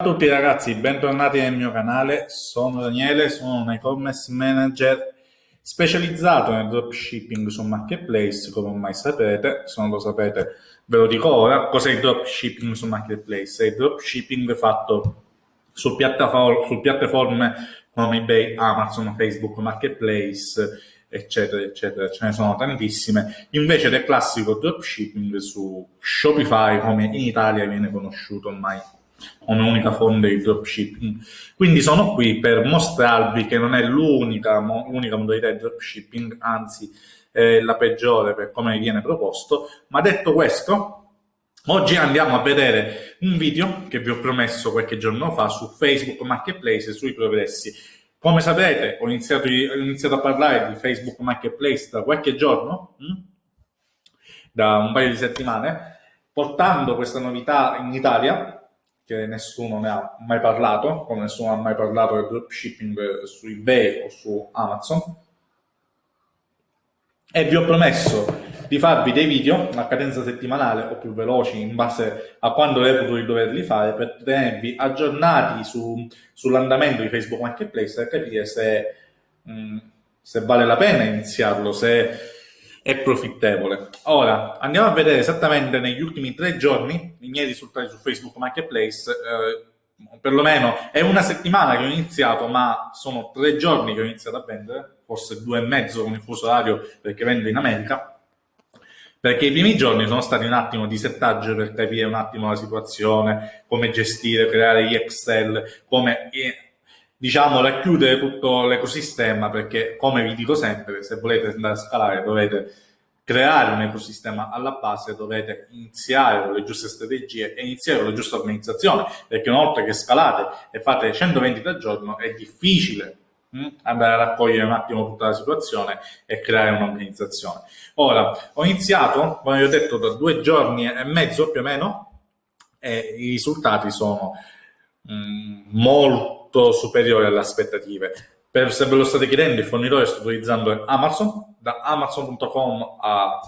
Ciao a tutti ragazzi, bentornati nel mio canale, sono Daniele, sono un e-commerce manager specializzato nel dropshipping su Marketplace, come ormai sapete, se non lo sapete ve lo dico ora, cos'è il dropshipping su Marketplace? È il dropshipping fatto su, su piattaforme come eBay, Amazon, Facebook, Marketplace, eccetera, eccetera, ce ne sono tantissime, invece del classico dropshipping su Shopify, come in Italia viene conosciuto ormai come unica fonte di dropshipping. Quindi sono qui per mostrarvi che non è l'unica, modalità di dropshipping, anzi è la peggiore per come viene proposto. Ma detto questo, oggi andiamo a vedere un video che vi ho promesso qualche giorno fa su Facebook Marketplace e sui progressi. Come sapete, ho iniziato, ho iniziato a parlare di Facebook Marketplace da qualche giorno, hm? da un paio di settimane, portando questa novità in Italia che nessuno ne ha mai parlato, come nessuno ha mai parlato del dropshipping su eBay o su Amazon. E vi ho promesso di farvi dei video a cadenza settimanale o più veloci in base a quando reputo di doverli fare per tenervi aggiornati su, sull'andamento di Facebook Marketplace e capire se, mh, mm, se vale la pena iniziarlo, se è profittevole. Ora, andiamo a vedere esattamente negli ultimi tre giorni i miei risultati su Facebook Marketplace. Eh, perlomeno è una settimana che ho iniziato, ma sono tre giorni che ho iniziato a vendere, forse due e mezzo con il fuso orario perché vendo in America. Perché i primi giorni sono stati un attimo di settaggio per capire un attimo la situazione, come gestire, creare gli Excel, come diciamo, racchiudere tutto l'ecosistema perché, come vi dico sempre, se volete andare a scalare dovete creare un ecosistema alla base, dovete iniziare con le giuste strategie e iniziare con la giusta organizzazione, perché una volta che scalate e fate 120 al giorno è difficile hm, andare a raccogliere un attimo tutta la situazione e creare un'organizzazione. Ora, ho iniziato, come vi ho detto, da due giorni e mezzo più o meno, e i risultati sono mh, molto molto superiore alle aspettative. Per, se ve lo state chiedendo, il fornitore sta utilizzando Amazon, da Amazon.com a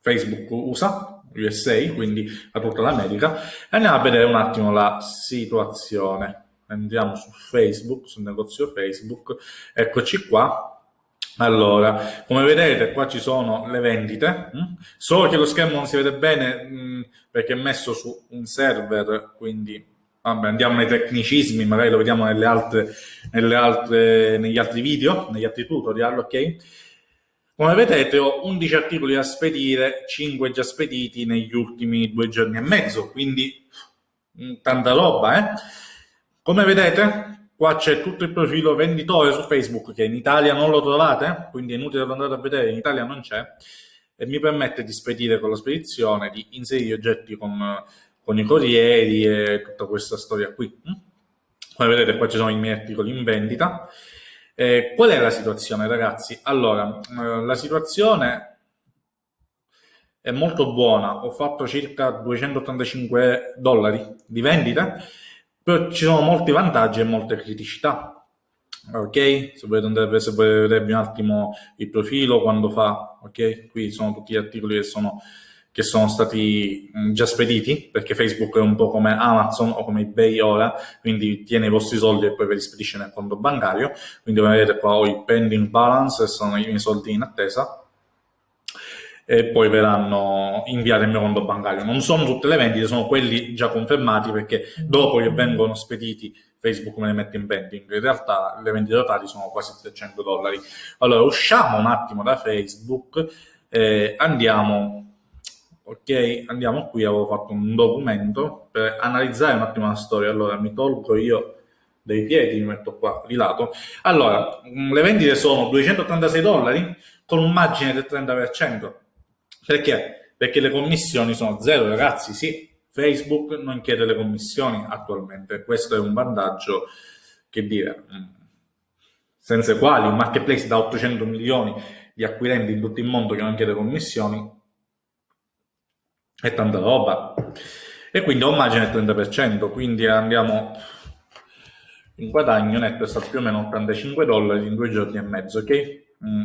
Facebook USA, USA, quindi a tutta l'America. Andiamo a vedere un attimo la situazione. Andiamo su Facebook, sul negozio Facebook, eccoci qua. Allora, come vedete qua ci sono le vendite, hm? solo che lo schermo non si vede bene hm, perché è messo su un server, quindi vabbè, andiamo nei tecnicismi, magari lo vediamo nelle altre, nelle altre, negli altri video, negli altri tutorial, ok? Come vedete ho 11 articoli da spedire, 5 già spediti negli ultimi due giorni e mezzo, quindi mm, tanta roba, eh? Come vedete, qua c'è tutto il profilo venditore su Facebook, che in Italia non lo trovate, quindi è inutile andare a vedere, in Italia non c'è, e mi permette di spedire con la spedizione, di inserire oggetti con con i corrieri e tutta questa storia qui. Come vedete qua ci sono i miei articoli in vendita. Eh, qual è la situazione ragazzi? Allora, eh, la situazione è molto buona, ho fatto circa 285 dollari di vendita, però ci sono molti vantaggi e molte criticità. Ok, se volete, andare, se volete vedervi un attimo il profilo, quando fa, ok, qui sono tutti gli articoli che sono che sono stati già spediti, perché Facebook è un po' come Amazon o come eBay ora, quindi tiene i vostri soldi e poi ve li spedisce nel conto bancario, quindi come vedete qua ho i pending balance, sono i miei soldi in attesa, e poi verranno inviati al mio conto bancario. Non sono tutte le vendite, sono quelli già confermati perché dopo che vengono spediti Facebook me le mette in pending. In realtà le vendite totali sono quasi 300 dollari. Allora usciamo un attimo da Facebook, eh, andiamo ok, andiamo qui, avevo fatto un documento per analizzare un attimo la storia. Allora mi tolgo io dei piedi, mi metto qua di lato. Allora, mm, le vendite sono 286 dollari con un margine del 30%. Perché? Perché le commissioni sono zero, ragazzi, sì. Facebook non chiede le commissioni attualmente, questo è un vantaggio, che dire, mm, senza i quali un marketplace da 800 milioni di acquirenti in tutto il mondo che non chiede commissioni è tanta roba e quindi ho un margine del 30% quindi andiamo in guadagno netto è stato più o meno 85 dollari in due giorni e mezzo ok mm,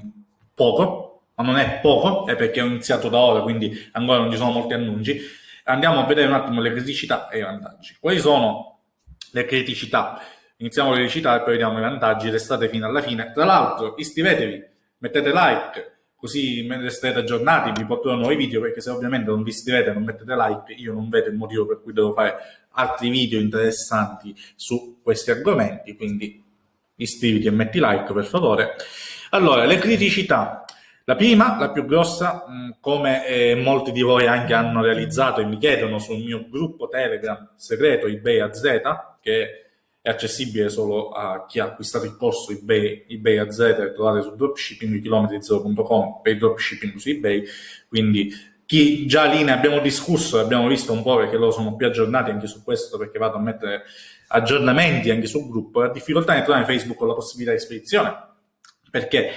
poco ma non è poco è perché ho iniziato da ora quindi ancora non ci sono molti annunci Andiamo a vedere un attimo le criticità e i vantaggi. Quali sono le criticità? Iniziamo le criticità e poi vediamo i vantaggi, restate fino alla fine. Tra l'altro iscrivetevi, mettete like, così resterete aggiornati, vi porterò nuovi video, perché se ovviamente non vi iscrivete non mettete like, io non vedo il motivo per cui devo fare altri video interessanti su questi argomenti, quindi iscriviti e metti like per favore. Allora, le criticità. La prima, la più grossa, come eh, molti di voi anche hanno realizzato e mi chiedono sul mio gruppo Telegram segreto eBay AZ, che accessibile solo a chi ha acquistato il corso eBay, eBay AZ, trovate su dropshippingchilometri0.com per il dropshipping su eBay, quindi chi già lì ne abbiamo discusso, abbiamo visto un po' perché loro sono più aggiornati anche su questo, perché vado a mettere aggiornamenti anche sul gruppo, ha difficoltà di trovare Facebook con la possibilità di spedizione, perché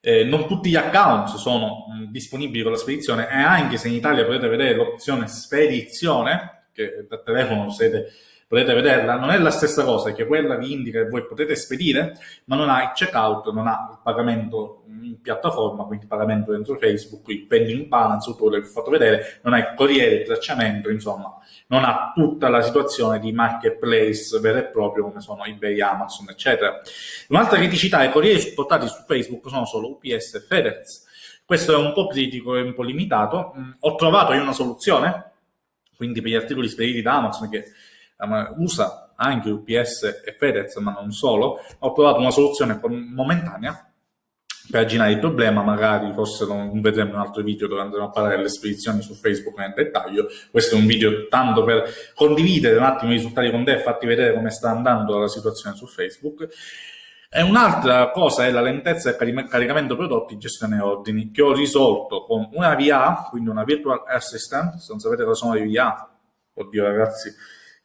eh, non tutti gli account sono mh, disponibili con la spedizione e anche se in Italia potete vedere l'opzione spedizione, che da telefono siete potete vederla, non è la stessa cosa che quella vi indica che voi potete spedire, ma non ha il checkout, non ha il pagamento in piattaforma, quindi il pagamento dentro Facebook, il pending balance, tutto quello che vi ho fatto vedere, non ha il corriere, il tracciamento, insomma, non ha tutta la situazione di marketplace vero e proprio come sono eBay, Amazon, eccetera. Un'altra criticità, i corrieri supportati su Facebook sono solo UPS e FedEx. Questo è un po' critico e un po' limitato. Mm, ho trovato io una soluzione, quindi per gli articoli spediti da Amazon che usa anche UPS e Fedez, ma non solo, ho trovato una soluzione momentanea per arginare il problema, magari forse non vedremo un altro video dove andremo a parlare delle spedizioni su Facebook nel dettaglio, questo è un video tanto per condividere un attimo i risultati con te e farti vedere come sta andando la situazione su Facebook. E un'altra cosa è la lentezza del caricamento prodotti gestione ordini, che ho risolto con una VA, quindi una Virtual Assistant, se non sapete cosa sono le VA, oddio ragazzi,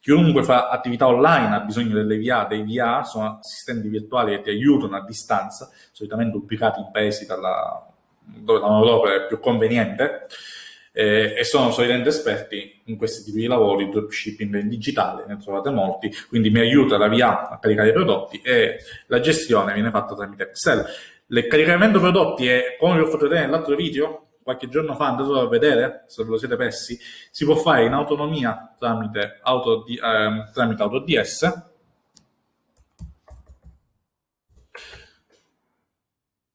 Chiunque fa attività online ha bisogno delle VA, dei VA sono assistenti virtuali che ti aiutano a distanza, solitamente ubicati in paesi dalla, dove la manodopera è più conveniente, eh, e sono solitamente esperti in questi tipi di lavori, dropshipping in digitale, ne trovate molti, quindi mi aiuta la VA a caricare i prodotti e la gestione viene fatta tramite Excel. Il caricamento prodotti è, come vi ho fatto vedere nell'altro video, qualche giorno fa andate a vedere, se ve lo siete persi, si può fare in autonomia tramite, auto, eh, tramite AutoDS.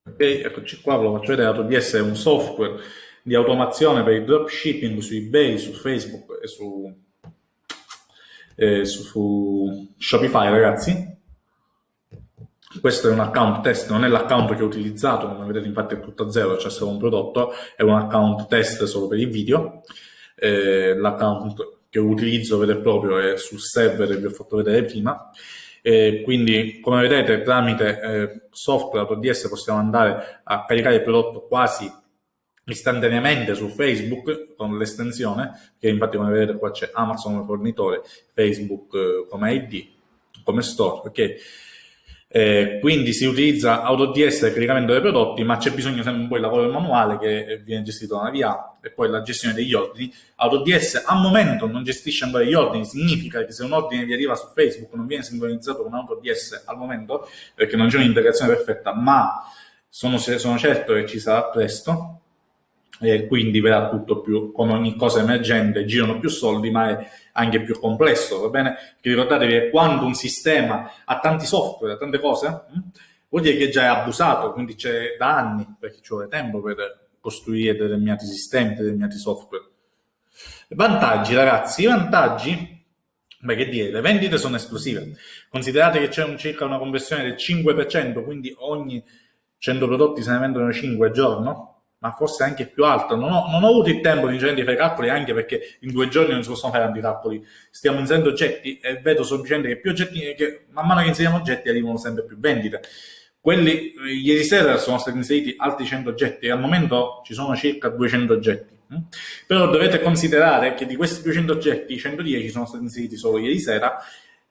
Ok, eccoci qua, ve lo faccio vedere, AutoDS è un software di automazione per il dropshipping su eBay, su Facebook e su, eh, su, su Shopify, ragazzi questo è un account test, non è l'account che ho utilizzato, come vedete infatti è tutto a zero, c'è solo un prodotto, è un account test solo per il video, eh, l'account che utilizzo vero e proprio è sul server che vi ho fatto vedere prima, e quindi come vedete tramite eh, software AutoDS possiamo andare a caricare il prodotto quasi istantaneamente su Facebook con l'estensione, che infatti come vedete qua c'è Amazon come fornitore, Facebook eh, come ID, come store, ok? Eh, quindi si utilizza AutoDS per caricamento dei prodotti, ma c'è bisogno sempre un po' di lavoro manuale che viene gestito da una VA e poi la gestione degli ordini. AutoDS al momento non gestisce ancora gli ordini, significa che se un ordine vi arriva su Facebook non viene sincronizzato con AutoDS al momento perché non c'è un'integrazione perfetta, ma sono, sono certo che ci sarà presto e quindi verrà tutto più, come ogni cosa emergente, girano più soldi, ma è anche più complesso, va bene? Perché ricordatevi che quando un sistema ha tanti software, tante cose, hm, vuol dire che già è abusato, quindi c'è da anni, perché ci vuole tempo per costruire determinati sistemi, determinati software. Vantaggi, ragazzi, i vantaggi Beh, che dire, le vendite sono esplosive. Considerate che c'è un, circa una conversione del 5%, quindi ogni 100 prodotti se ne vendono 5 al giorno, ma forse anche più alto. Non ho, non ho avuto il tempo di fare calcoli, anche perché in due giorni non si possono fare tanti calcoli. Stiamo inserendo oggetti e vedo semplicemente che più oggetti, che man mano che inseriamo oggetti arrivano sempre più vendite. Quelli, ieri sera sono stati inseriti altri 100 oggetti e al momento ci sono circa 200 oggetti. Hm? Però dovete considerare che di questi 200 oggetti, 110 sono stati inseriti solo ieri sera.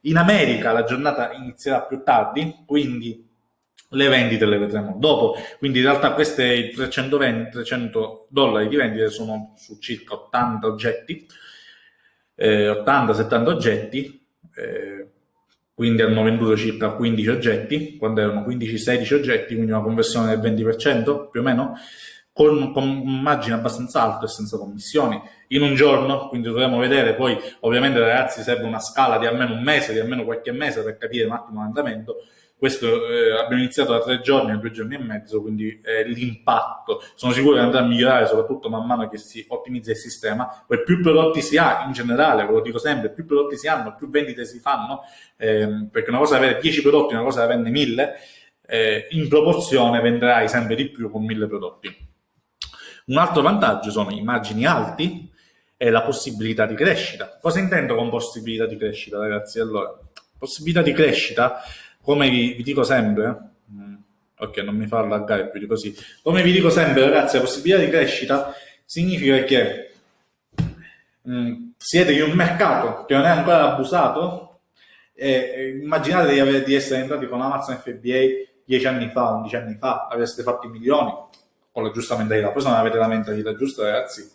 In America la giornata inizierà più tardi, quindi le vendite le vedremo dopo, quindi in realtà questi 320, 300 dollari di vendite sono su circa 80 oggetti, eh, 80-70 oggetti, eh, quindi hanno venduto circa 15 oggetti, quando erano 15-16 oggetti, quindi una conversione del 20% più o meno, con, con margini abbastanza alto e senza commissioni in un giorno, quindi dovremo vedere. Poi ovviamente ragazzi serve una scala di almeno un mese, di almeno qualche mese per capire un attimo l'andamento, questo eh, abbiamo iniziato da tre giorni a due giorni e mezzo, quindi eh, l'impatto sono sicuro che andrà a migliorare soprattutto man mano che si ottimizza il sistema, poi più prodotti si ha in generale, ve lo dico sempre, più prodotti si hanno, più vendite si fanno, ehm, perché una cosa è avere 10 prodotti, una cosa è averne 1000, eh, in proporzione venderai sempre di più con 1000 prodotti. Un altro vantaggio sono i margini alti e la possibilità di crescita. Cosa intendo con possibilità di crescita, ragazzi? Allora, possibilità di crescita, come vi, vi dico sempre, mm, ok, non mi fa allaggare più di così, come vi dico sempre, ragazzi, la possibilità di crescita significa che mh, mm, siete in un mercato che non è ancora abusato e immaginate di, avere, di essere entrati con Amazon FBA 10 anni fa, 11 anni fa, avreste fatto i milioni, con la giusta mentalità. Poi se non avete la mentalità giusta, ragazzi,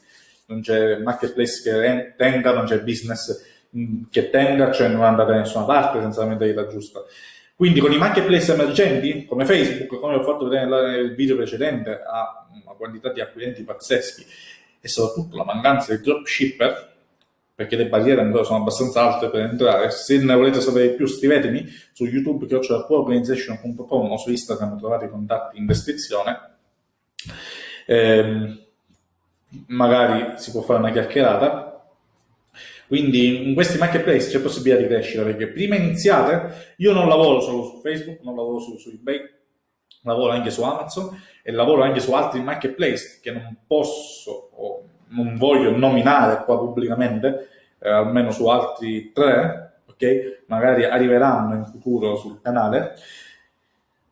non c'è marketplace che tenga, non c'è business mm, che tenga, cioè non andate da nessuna parte senza la mentalità giusta. Quindi con i marketplace emergenti, come Facebook, come ho fatto vedere nel video precedente, ha una quantità di acquirenti pazzeschi e soprattutto la mancanza di dropshipper, perché le barriere ancora sono abbastanza alte per entrare. Se ne volete sapere di più, scrivetemi su YouTube, che ho organization.com o su Instagram trovate i contatti in descrizione eh, magari si può fare una chiacchierata. Quindi in questi marketplace c'è possibilità di crescita perché prima iniziate, io non lavoro solo su Facebook, non lavoro solo su eBay, lavoro anche su Amazon e lavoro anche su altri marketplace che non posso o non voglio nominare qua pubblicamente, eh, almeno su altri tre, ok? Magari arriveranno in futuro sul canale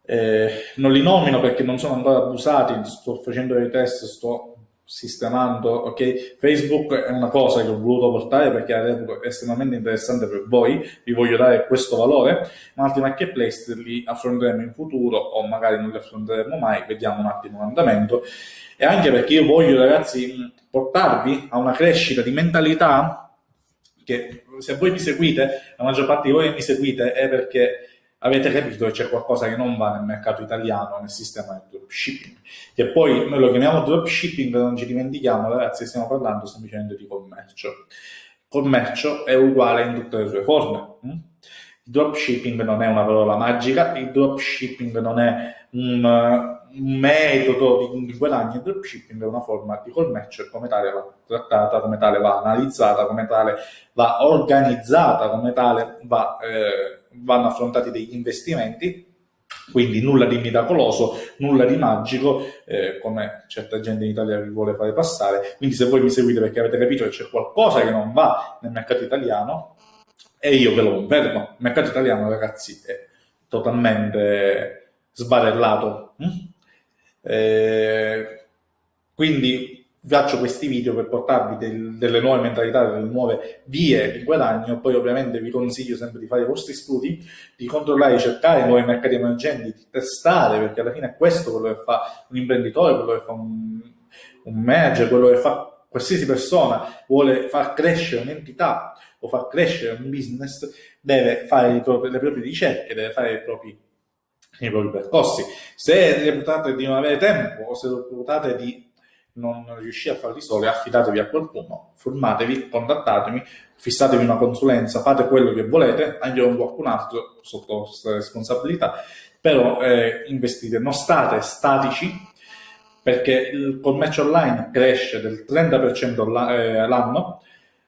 eh, non li nomino perché non sono ancora abusati, sto facendo dei test, sto sistemando, ok? Facebook è una cosa che ho voluto portare perché reputo estremamente interessante per voi, vi voglio dare questo valore, ma altri marketplace li affronteremo in futuro o magari non li affronteremo mai, vediamo un attimo l'andamento e anche perché io voglio ragazzi portarvi a una crescita di mentalità che se voi mi seguite, la maggior parte di voi mi seguite è perché avete capito che c'è qualcosa che non va nel mercato italiano, nel sistema del dropshipping. Che poi noi lo chiamiamo dropshipping, non ci dimentichiamo, ragazzi, stiamo parlando semplicemente di commercio. Commercio è uguale in tutte le sue forme. Hm? Il dropshipping non è una parola magica, il dropshipping non è un, un metodo di guadagno, il dropshipping è una forma di commercio e come tale va trattata, come tale va analizzata, come tale va organizzata, come tale va... Eh, vanno affrontati degli investimenti, quindi nulla di miracoloso, nulla di magico, eh, come certa gente in Italia vi vuole fare passare. Quindi se voi mi seguite perché avete capito che c'è qualcosa che non va nel mercato italiano, e io ve lo confermo, il mercato italiano ragazzi è totalmente sbarellato. Mm? Eh, quindi faccio questi video per portarvi del, delle nuove mentalità, delle nuove vie di guadagno, poi ovviamente vi consiglio sempre di fare i vostri studi, di controllare, di cercare nuovi mercati emergenti, di testare, perché alla fine è questo quello che fa un imprenditore, quello che fa un, un manager, quello che fa qualsiasi persona vuole far crescere un'entità o far crescere un business, deve fare propri, le proprie ricerche, deve fare i propri, i propri percorsi. Se reputate di non avere tempo o se reputate di non riuscite a farli soli, affidatevi a qualcuno, formatevi, contattatemi, fissatevi una consulenza, fate quello che volete, anche qualcun altro sotto vostra responsabilità, però eh, investite, non state statici perché il commercio online cresce del 30% eh, l'anno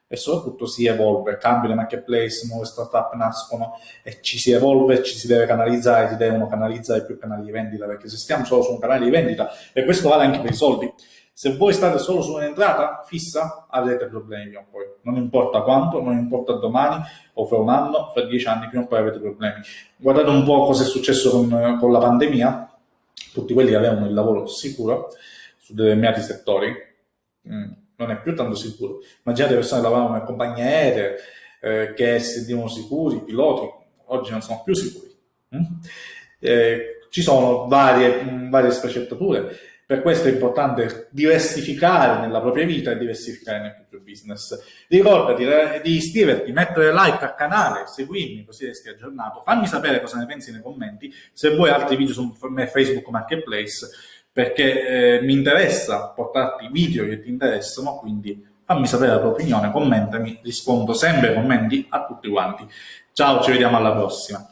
e soprattutto si evolve, cambiano i marketplace, nuove startup nascono e ci si evolve, ci si deve canalizzare, si devono canalizzare più canali di vendita perché se stiamo solo su un canale di vendita e questo vale anche per i soldi, se voi state solo su un'entrata fissa, avrete problemi prima o poi. Non importa quanto, non importa domani o fra un anno, fra dieci anni, prima o poi avete problemi. Guardate un po' cosa è successo con, con la pandemia. Tutti quelli che avevano il lavoro sicuro su determinati settori, mm, non è più tanto sicuro. Immaginate persone che lavoravano in compagnie aeree, eh, che si sentivano sicuri, i piloti, oggi non sono più sicuri. Mm? Eh, ci sono varie, mm, varie sfaccettature per questo è importante diversificare nella propria vita e diversificare nel proprio business. Ricordati di iscriverti, mettere like al canale, seguirmi così resti aggiornato. Fammi sapere cosa ne pensi nei commenti. Se vuoi altri video su Facebook Marketplace, perché eh, mi interessa portarti video che ti interessano, quindi fammi sapere la tua opinione, commentami, rispondo sempre ai commenti a tutti quanti. Ciao, ci vediamo alla prossima.